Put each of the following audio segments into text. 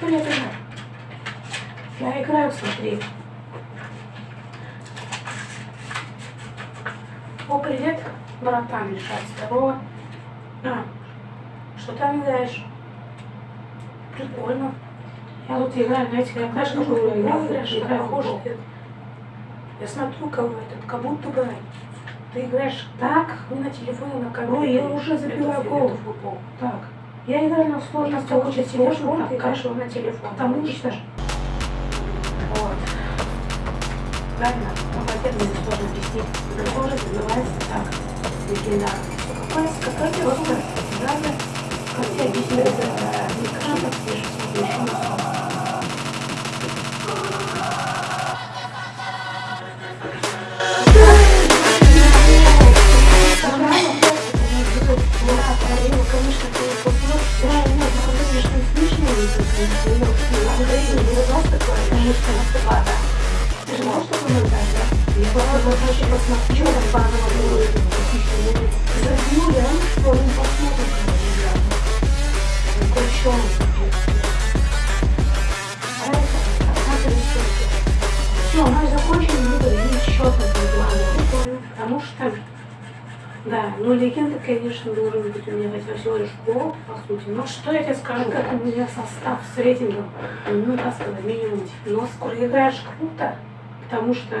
Привет, игра. Я играю, смотри. О, привет, братан, Миша, здорово. А, что там играешь? Прикольно. Я тут играю, знаете, я играешь? Играю в футбол. Я смотрю, кого этот, как будто бы ты играешь так, не на телефоне, на компьютере. Ой, я уже забила Это- гол. это футбол. Так, я играю на сложности телефон, так, играешь его на телефон. потому что Вот. Правильно? Молодец, мне сложно вести. Это тоже называется так. Легендарный. какой, какой Просто надо, как тебе объяснить, что наступала. Ты же можешь такой назвать, да? Я вот вообще посмотрю, как базово было, забью, реально, что он посмотрит, какой чёрный. А да, ну легенда, конечно, должен быть у меня хотя всего лишь гол, по сути. Но что я тебе скажу, как у меня состав с рейтингом, ну, так сказать, минимум 90. Коли играешь круто, потому что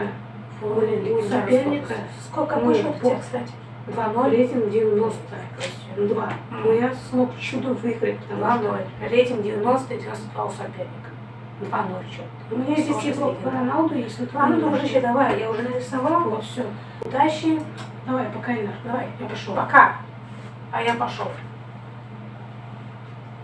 блин, у соперника сколько Ну, вышел у тебя, кстати? 2-0, рейтинг 90, то есть 2. Но я смог чудом выиграть, потому что рейтинг 90 и 92 у соперника. 2-0 счет. У меня здесь его по. Роналду есть, вот Ладно, Роналду дружище, давай, я уже нарисовал, вот все. Удачи. Давай, пока, Инар, давай, я пошел. Пока. А я пошел.